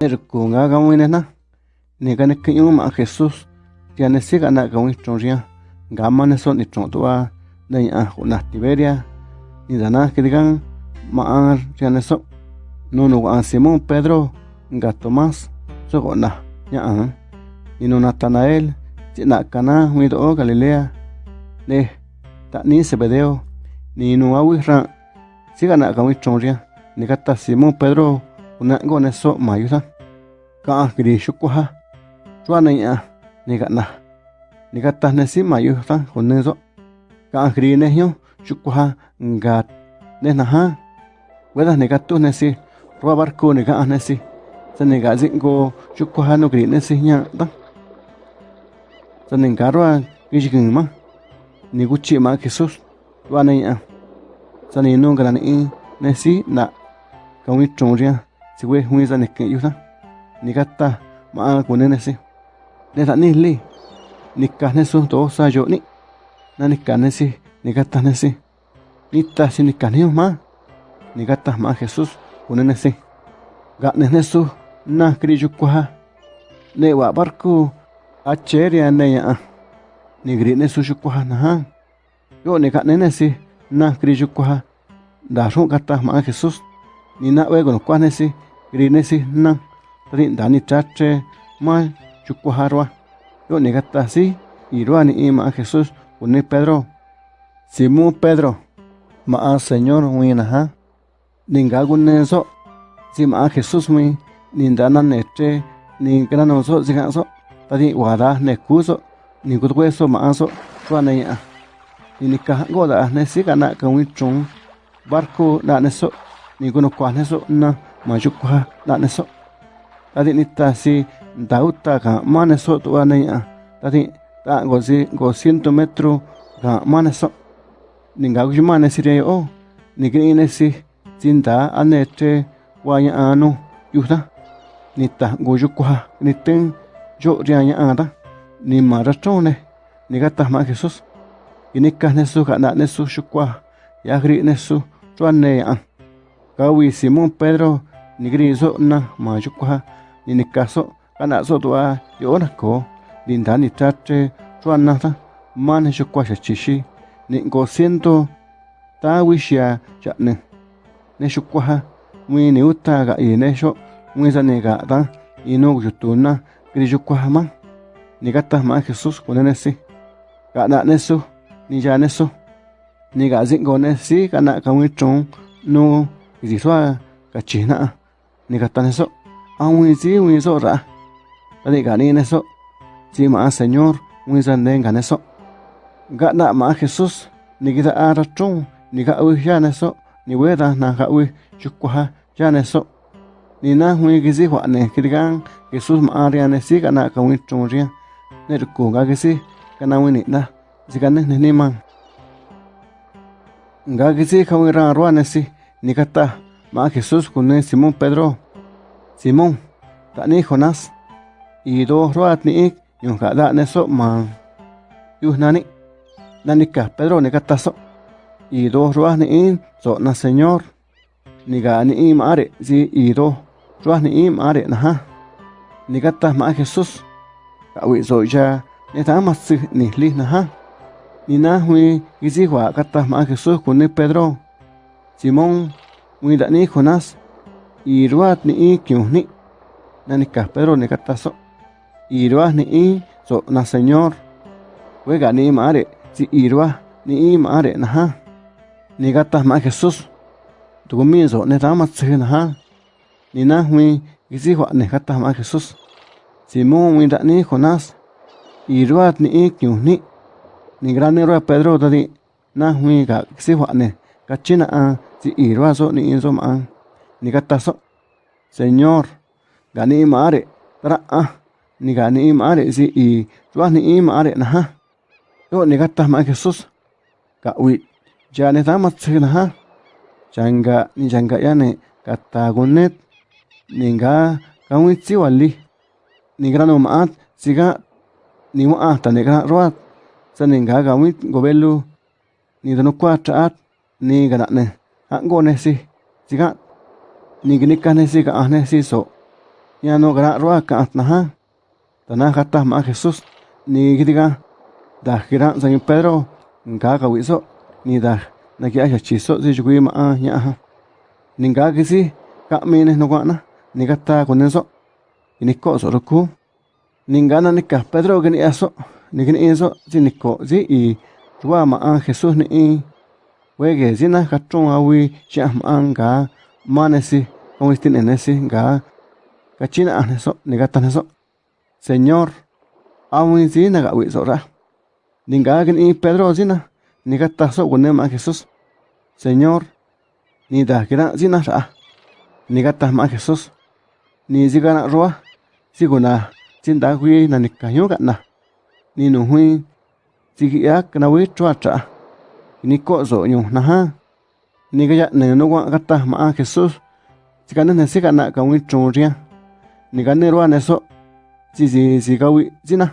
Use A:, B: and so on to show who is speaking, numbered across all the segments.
A: Nerkunga kawinena, nekane kiñon ma Jesús, tiane siga na kawin chonrian, gama ne son ichontua, de ya juna Tiberia, ni dana que kirigan, ma an tiane so, nunu an Simón Pedro, ga Tomás, sogona, ya an, ni no Natanael, tina kana, huido o Galilea, ne, ta ni sebedeo, ni no awisran, siga na kawin chonrian, ni gata Simón Pedro, una goneso mayusan. ka ah, akri xukuha chuana ya ah, ni gana ni gata ne si mayu tan joneso ka ah, akri ne hyo ha, ngat ne na ha. Weda ne gatu ne si roa barku ne ga ne si. Sa ne ga zingo xukuha no gri ne si nya ta. Sa ne garwa gijikin ma. Ni guchi ma jesus chuana ya sa ne no gran i ne si na. Ka wi chon ria si we hu za ne ke yu ta ni li ni ka ne su to sa yo ni. Na ni ka ne si ni gata ne si. Ta si ni ka ni ma ni gata ma jesus ku ne si. Ga ne ne su na kri ju kwa ne wa barku a cheria ne ya. Ni gri ne su ju kwa na ha. Yo ni ka ne ne si na kri ju kwa da gata ma jesus. Ni na we con kwa ne si gri ne si na rindani chache, ma chukuharwa yo negatasi iruani ima Jesús une Pedro. Simón Pedro, ma Señor winaha ningaguneso sima Jesús mi nindana neche ningranoso ziganso tadi wada nekuso ningutweso maaso tuaneya inikahango da nesigana kawichun barco daneso ninguno kwaneso na majukuha daneso tati nitasi ndautaka maneso tuaneña tati ta go si gosi gociento metro ka maneso ninga kuximanesiria o. Nikini'inesi tsindaa ta kua Jesus, nu yujna nitajngu yukuja nitɨn yo'ria ña'ãta nima rastrone nikatajma'a jesús kinikajnesu ka'na'nesu yukuaj yaj ri'nesu tsuane ña'a kawi Simon pedro nikiri'in so'na ma yukuja nini ni kaso kana so tua a yo na ko din dani tatre tratre chuan na ta man he kwa chishi ni go siento ta wishia sha ne sho kwa ha ni uta ga i ne sho wi za ne ga ta i no ju tu na gri ju kwa ma ni ga ta ma jesus ko ne si ga na ne so ni ja ne so ni ga zin go ne si kana ka wi chong no gi swa ka chi na ni ga ta ne so aún si wi so ra ta di ga ni ne so si ma señor wi san den ga ne so ga na ma jesus ni ga a ra chung ni ga wi ya ne so ni we da na ga wi chu kwa ya ne so ni na wi gi si hwa ne ki ga jesus ma ne si ga na ka wi chung ria ne ku ga gi si ga na wi ni na si ga ne ni man ga gi si ka wi ra ro si ni ga ta ma jesus ku ne simón pedro Simón, ta ni Jonás, y do roat ni ik, yung kada ne so man. Yuh nani, nani ka Pedro ni kataso, y do roat ni in, so na Señor, ni ga ni im are, si y do roat ni im are na ha. Ni kata ma Jesús, ka wi so ya, ni ta ma si ni li na ha. Ni na hui, gizi wa kata ma Jesús kun ni Pedro. Simón, wi da ni Jonás, y ruat ni i kyun ni na ni kataso. Y ruat ni i so na señor. Wega ni mare. Si y ruat ni i mare na ha ni gata ma jesus tu mi so ne ta ma tse na ha ni na hui gisi wa ne gata ma jesus simón wi da ni jonás. Y ruat ni i kyun ni gran ruat pedro da di na hui ga gisi wa ne ka china a. Si y ruat so ni i so ma ni gataso señor gani mare tra a ni gani mare si i chua ni mare na ha yo ni gata ma jesus ka wi ja ne ta na ha changa ni changa ya ne kata gonet ni ga ka wi tsi wali ni grano ma si ga ni wa ta ne ga roat sa ni ga ga wi gobelu. Ni da no kwa tra ni ga na ne. A go ne si si ga ni gni ka ne si ka ne si so ya no gra roa ka na ha tana kata ma Jesús ni gidiga da gira san Pedro nga ka wiso ni da na kia ya chiso si chukui ma nya ha ni nga kisi ka mi ne no na ni kata con eso ni ko so roku ni nga na ni ka Pedro que ni eso ni que ni eso si ni ko si i. Tua ma a Jesús ni i. Wege si na ka tron awi cha ma nga ma ne si con este ne si nga ka china a eso ni kata eso Señor awi si na ga wi so ra. Ni nga que ni Pedro si na ni kata so con ma Jesús Señor ni da kira si na ra ni kata ma Jesús ni si gana roa si guna sin da hui na ni ka yo na ni no hui si ya kana wi chua cha ni ko so nyu na Nicaya nenuwa gata maa Jesús. Ticane nesica na kawi chonria. Nicane roa neso. Si si si kawi zina.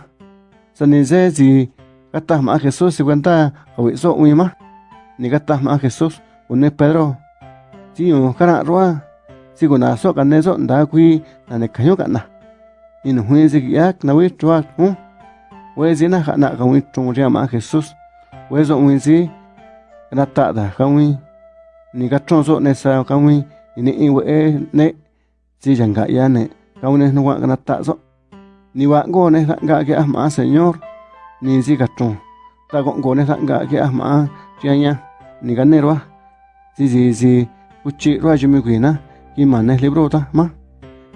A: Sanise si gata maa Jesús si cuenta kawi so uima. Nicata maa Jesús. Une Pedro. Si un cara roa. Si kuna so kaneso nda kui na nekayo kana. Inu hui si kiak na wi chua. Wei zina kana kawi chonria maa Jesús. Wei so uin si. Gata da kawi ni ka chon so ne sa ka wi ni i we e ne si jang ga ya ne, ka wi ne no wa ka na ta so. Ni wa go ne ga ke ma señor ni si ka chon. Ta go go ne ga ke ma ya ya ni ga ne ro si si si uchi ro ji mi gwi na, ki ma ne libro ta, ma.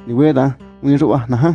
A: Ni we da wi ro na ha.